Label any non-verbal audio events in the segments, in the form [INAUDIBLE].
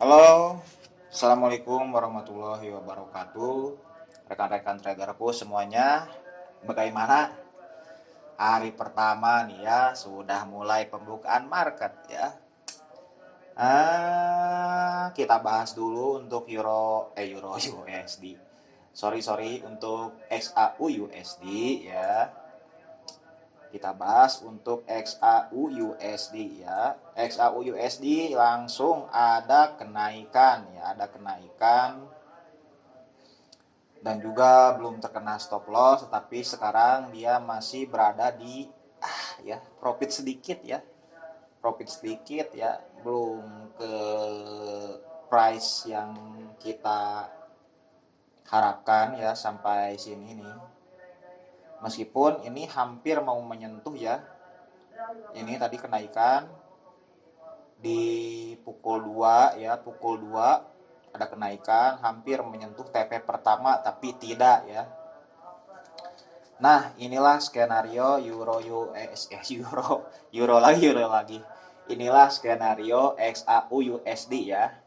Halo, Assalamualaikum warahmatullahi wabarakatuh. Rekan-rekan traderku semuanya Bagaimana? Hari pertama nih ya Sudah mulai pembukaan market ya. Ah, Kita bahas dulu untuk Euro Eh Euro [LAUGHS] USD Sorry sorry untuk XAU USD ya kita bahas untuk XAU USD ya. XAU USD langsung ada kenaikan ya, ada kenaikan dan juga belum terkena stop loss tetapi sekarang dia masih berada di ah ya, profit sedikit ya. Profit sedikit ya, belum ke price yang kita harapkan ya sampai sini nih meskipun ini hampir mau menyentuh ya. Ini tadi kenaikan di pukul 2 ya pukul 2 ada kenaikan hampir menyentuh TP pertama tapi tidak ya. Nah inilah skenario Euro US [LAUGHS] eh, Euro Euro lagi Euro lagi. Inilah skenario XAU USD ya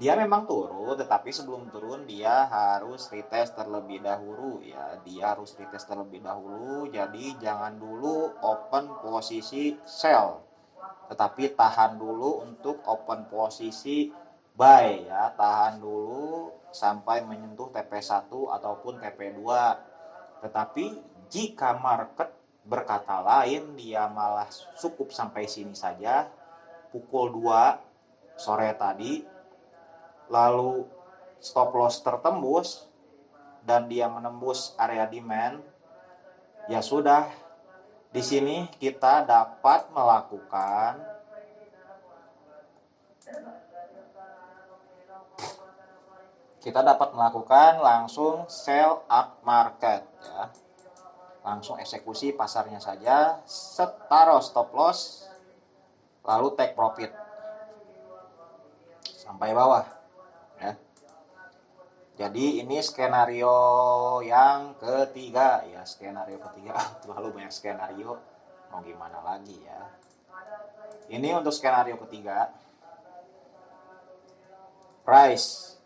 dia memang turun tetapi sebelum turun dia harus retest terlebih dahulu ya. Dia harus retest terlebih dahulu jadi jangan dulu open posisi sell. Tetapi tahan dulu untuk open posisi buy ya. Tahan dulu sampai menyentuh TP1 ataupun TP2 tetapi jika market berkata lain dia malah cukup sampai sini saja. Pukul 2 sore tadi lalu stop loss tertembus dan dia menembus area demand, ya sudah di sini kita dapat melakukan kita dapat melakukan langsung sell up market ya. Langsung eksekusi pasarnya saja, setaro stop loss lalu take profit sampai bawah. Jadi ini skenario yang ketiga. Ya, skenario ketiga. [LAUGHS] Terlalu banyak skenario. Mau gimana lagi ya. Ini untuk skenario ketiga. Price.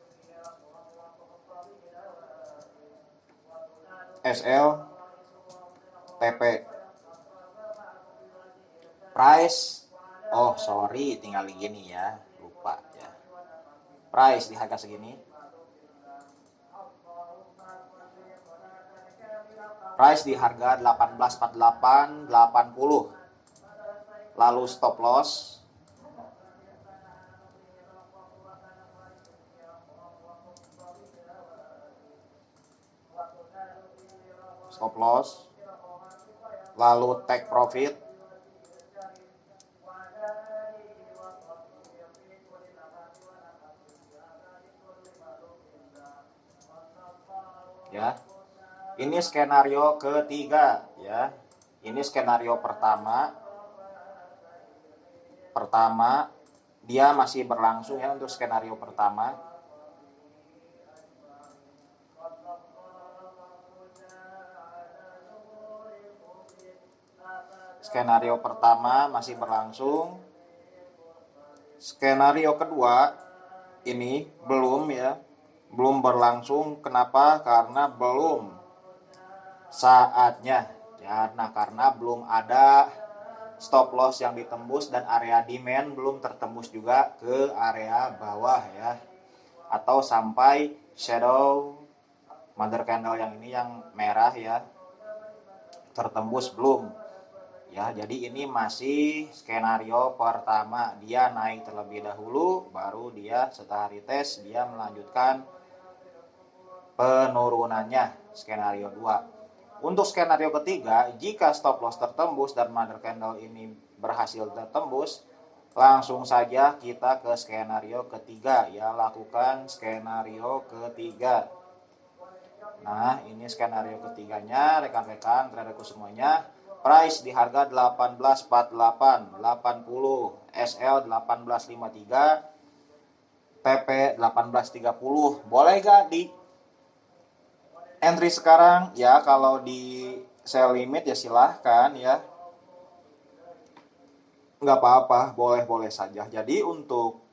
SL TP price. Oh sorry. Tinggal gini ya. Price di harga segini price di harga 1848 80 lalu stop loss. Stop loss. Lalu take profit ya ini skenario ketiga ya. Ini skenario pertama. Pertama dia masih berlangsung ya untuk skenario pertama. Skenario pertama masih berlangsung. Skenario kedua ini belum ya. Belum berlangsung. Kenapa? Karena belum saatnya. Ya, nah karena belum ada stop loss yang ditembus dan area demand belum tertembus juga ke area bawah ya. Atau sampai shadow mother candle yang ini yang merah ya tertembus belum ya jadi ini masih skenario pertama dia naik terlebih dahulu baru dia setelah retest dia melanjutkan penurunannya skenario 2 untuk skenario ketiga jika stop loss tertembus dan mother candle ini berhasil tertembus langsung saja kita ke skenario ketiga. Ya lakukan skenario ketiga. Nah ini skenario ketiganya rekan-rekan traderku semuanya. Price di harga 1848 80 SL 1853 PP 1830 boleh gak di entry sekarang. Ya kalau di sell limit ya silahkan ya. Nggak apa-apa boleh-boleh saja. Jadi untuk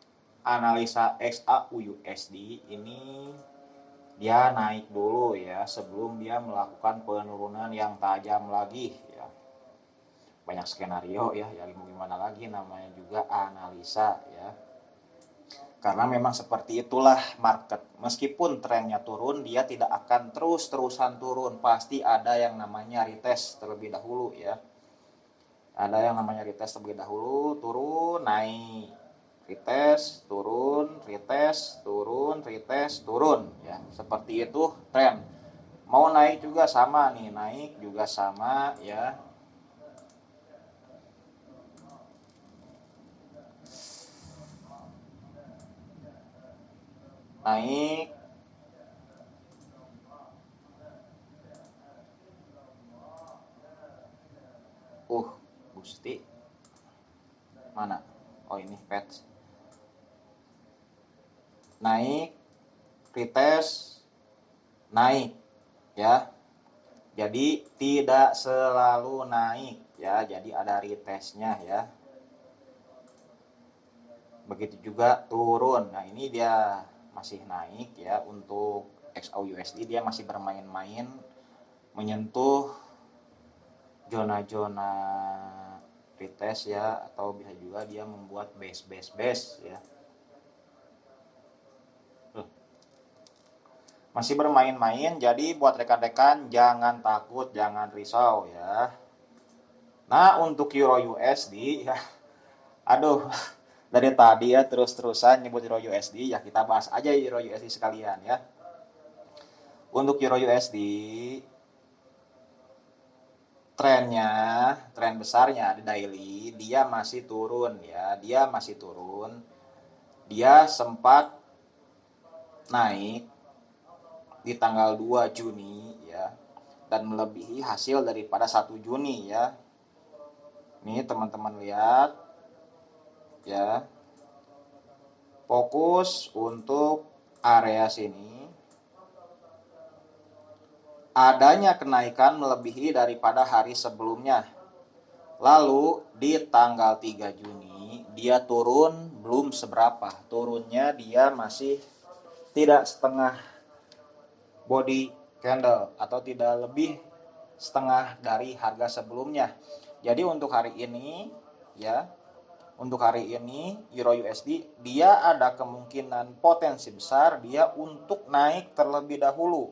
analisa XAUUSD ini dia naik dulu ya sebelum dia melakukan penurunan yang tajam lagi ya. Banyak skenario ya ya gimana lagi namanya juga analisa ya karena memang seperti itulah market. Meskipun trennya turun dia tidak akan terus-terusan turun. Pasti ada yang namanya retest terlebih dahulu ya. Ada yang namanya retest terlebih dahulu turun naik. Retest turun retest turun retest turun ya. Seperti itu tren. Mau naik juga sama nih naik juga sama ya naik. Uh Gusti. Mana? Oh ini patch. Naik. Retest. Naik. Ya. Jadi tidak selalu naik. Ya jadi ada retestnya ya. Begitu juga turun. Nah ini dia masih naik ya untuk XAUUSD dia masih bermain-main menyentuh zona-zona retest ya atau bisa juga dia membuat base base base ya masih bermain-main jadi buat rekan-rekan jangan takut jangan risau ya. Nah untuk euro USD [LAUGHS] ya. Aduh dari tadi ya terus-terusan nyebut euro USD ya kita bahas aja euro USD sekalian ya. Untuk euro USD trennya, tren besarnya di daily, dia masih turun ya, dia masih turun. Dia sempat naik di tanggal 2 Juni ya. Dan melebihi hasil daripada 1 Juni ya. Ini teman-teman lihat ya. Fokus untuk area sini adanya kenaikan melebihi daripada hari sebelumnya. Lalu di tanggal 3 Juni dia turun belum seberapa. Turunnya dia masih tidak setengah body candle atau tidak lebih setengah dari harga sebelumnya. Jadi untuk hari ini ya, untuk hari ini Euro USD dia ada kemungkinan potensi besar dia untuk naik terlebih dahulu.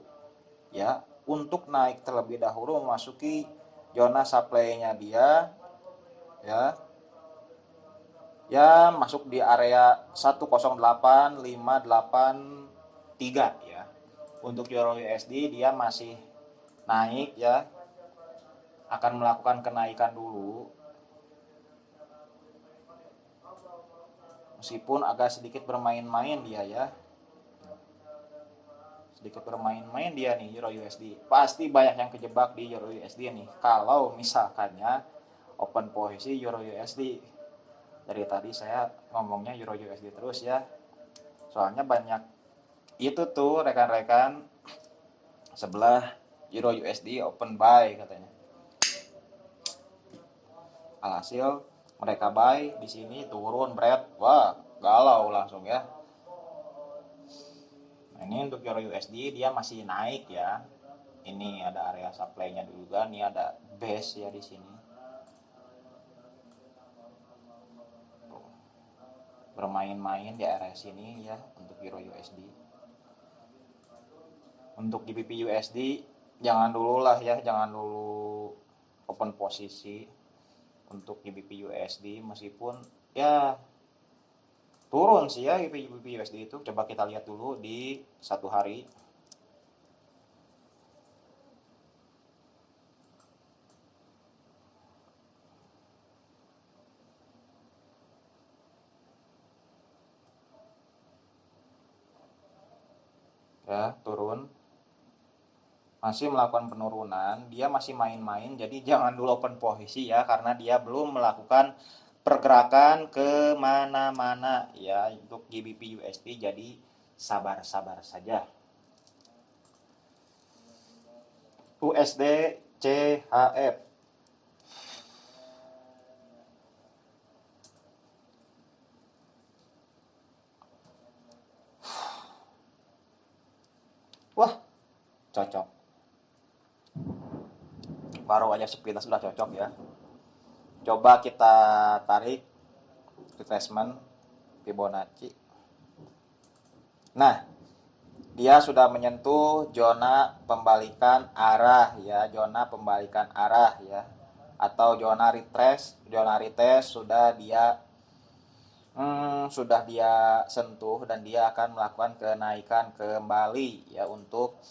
Ya, untuk naik terlebih dahulu memasuki zona supply-nya dia ya. Ya masuk di area 108.583 ya. Untuk euro USD dia masih naik ya. Akan melakukan kenaikan dulu meskipun agak sedikit bermain-main dia ya. Sedikit bermain-main dia nih Euro USD pasti banyak yang kejebak di Euro USD nih. Kalau misalkannya open posisi Euro USD dari tadi saya ngomongnya Euro USD terus ya. Soalnya banyak itu tuh rekan-rekan sebelah Euro USD open buy katanya. Alhasil mereka buy di sini turun berat wah galau langsung ya Nah, ini untuk euro USD dia masih naik ya. Ini ada area supply-nya dulu kan, ini ada base ya di sini. Bermain-main di area sini ya untuk euro USD. Untuk GBP USD jangan dulu lah ya, jangan dulu open posisi untuk GBP USD meskipun ya turun sih ya GBP USD itu. Coba kita lihat dulu di satu hari. Ya turun masih melakukan penurunan, dia masih main-main. Jadi [LAUGHS] jangan dulu open posisi ya karena dia belum melakukan pergerakan ke mana-mana ya untuk GBP USD. Jadi sabar-sabar saja. USD CHF Wah, cocok baru aja sepintas sudah cocok ya. Coba kita tarik retracement Fibonacci. Nah dia sudah menyentuh zona pembalikan arah ya zona pembalikan arah ya. Atau zona retrace zona retrace sudah dia hmm, sudah dia sentuh dan dia akan melakukan kenaikan kembali ya untuk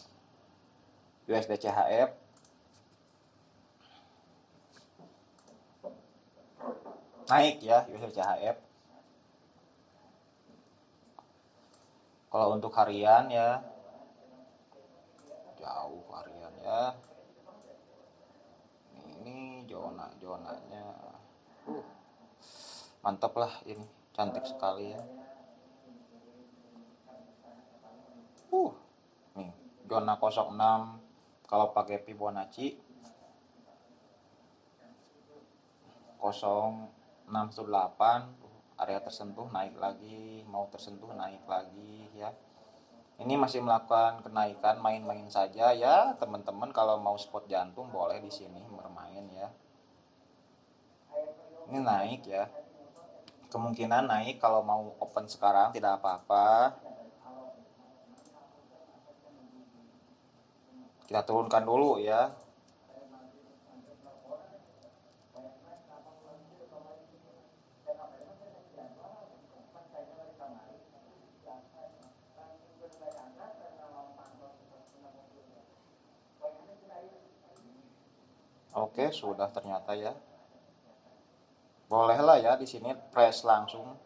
USD CHF naik ya USD CHF kalau untuk harian ya jauh harian ya. Ini zona zonanya uh, mantap lah ini cantik sekali ya. Uh nih zona 06 kalau pakai Fibonacci 068 area tersentuh naik lagi mau tersentuh naik lagi ya. Ini masih melakukan kenaikan main-main saja ya. Teman-teman kalau mau spot jantung boleh di sini bermain ya. Ini naik ya. Kemungkinan naik kalau mau open sekarang tidak apa-apa. Kita turunkan dulu ya Sudah ternyata ya. Bolehlah ya di sini press langsung.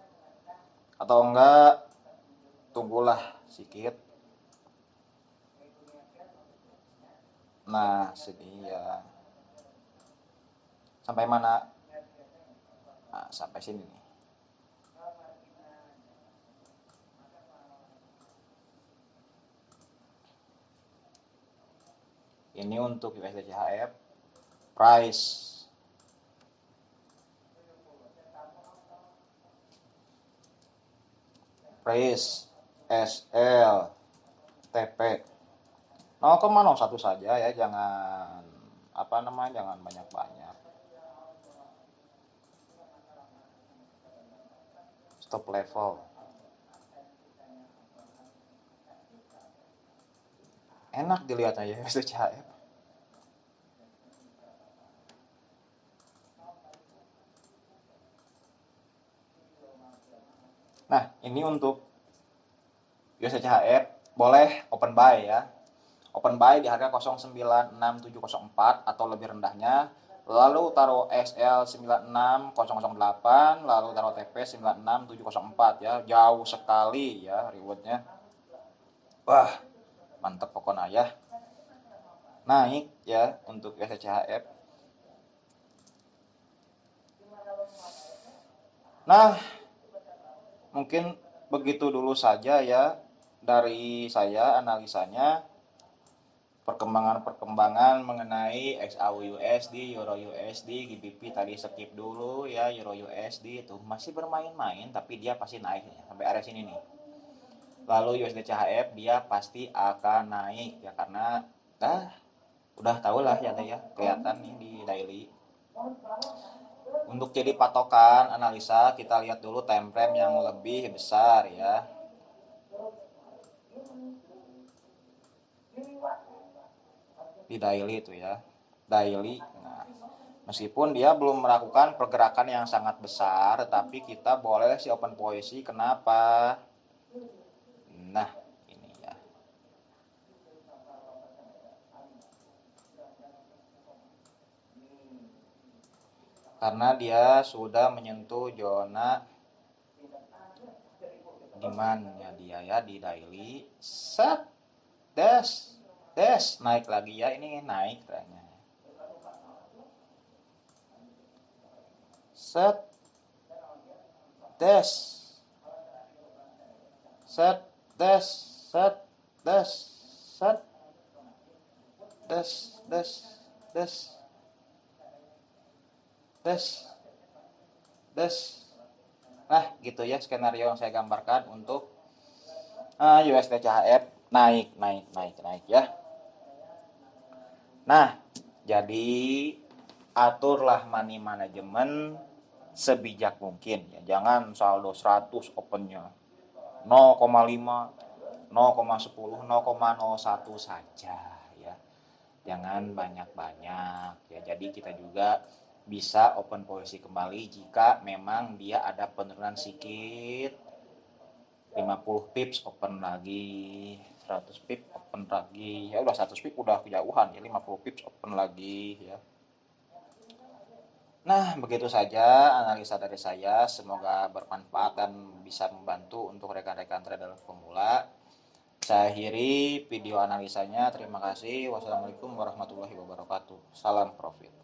Atau enggak tunggulah sedikit. Nah, sini ya. Sampai mana? Nah, sampai sini nih. Ini untuk USD CHF price price SL TP 0,01 saja ya jangan apa namanya jangan banyak-banyak. Stop level. Enak dilihatnya ya SCHF Nah, ini untuk USCHF boleh open buy ya. Open buy di harga 096704 atau lebih rendahnya. Lalu taruh SL 96008, lalu taruh TP 96704 ya. Jauh sekali ya rewardnya. Wah, mantep pokoknya ya. Naik ya untuk USCHF. Nah, mungkin begitu dulu saja ya dari saya analisanya perkembangan-perkembangan mengenai XAU USD, Euro USD, GBP tadi skip dulu ya Euro USD itu masih bermain-main tapi dia pasti naik ya, sampai area sini nih. Lalu USD CHF dia pasti akan naik ya karena dah udah tahu lah ya ya kelihatan nih di daily untuk jadi patokan analisa, kita lihat dulu time frame yang lebih besar ya. Di daily itu ya. Daily. Nah, meskipun dia belum melakukan pergerakan yang sangat besar, tetapi kita boleh si open posisi. Kenapa? Nah, karena dia sudah menyentuh zona ya dia ya di daily. Set. Des. Des. Naik lagi ya ini naik trennya. Set. Des. Set. Des. Set. Des. Set. Des. Des. Des des nah gitu ya skenario yang saya gambarkan untuk uh, USD CHF naik naik naik naik ya Nah, jadi aturlah money management sebijak mungkin ya. Jangan saldo 100 opennya 0,5, 0,10, 0,01 saja ya. Jangan banyak-banyak ya. Jadi kita juga bisa open posisi kembali jika memang dia ada penurunan sedikit 50 pips open lagi 100 pip open lagi ya udah 100 pip udah kejauhan ya 50 pips open lagi ya Nah, begitu saja analisa dari saya. Semoga bermanfaat dan bisa membantu untuk rekan-rekan trader pemula. Saya akhiri video analisanya. Terima kasih. Wassalamualaikum warahmatullahi wabarakatuh. Salam profit.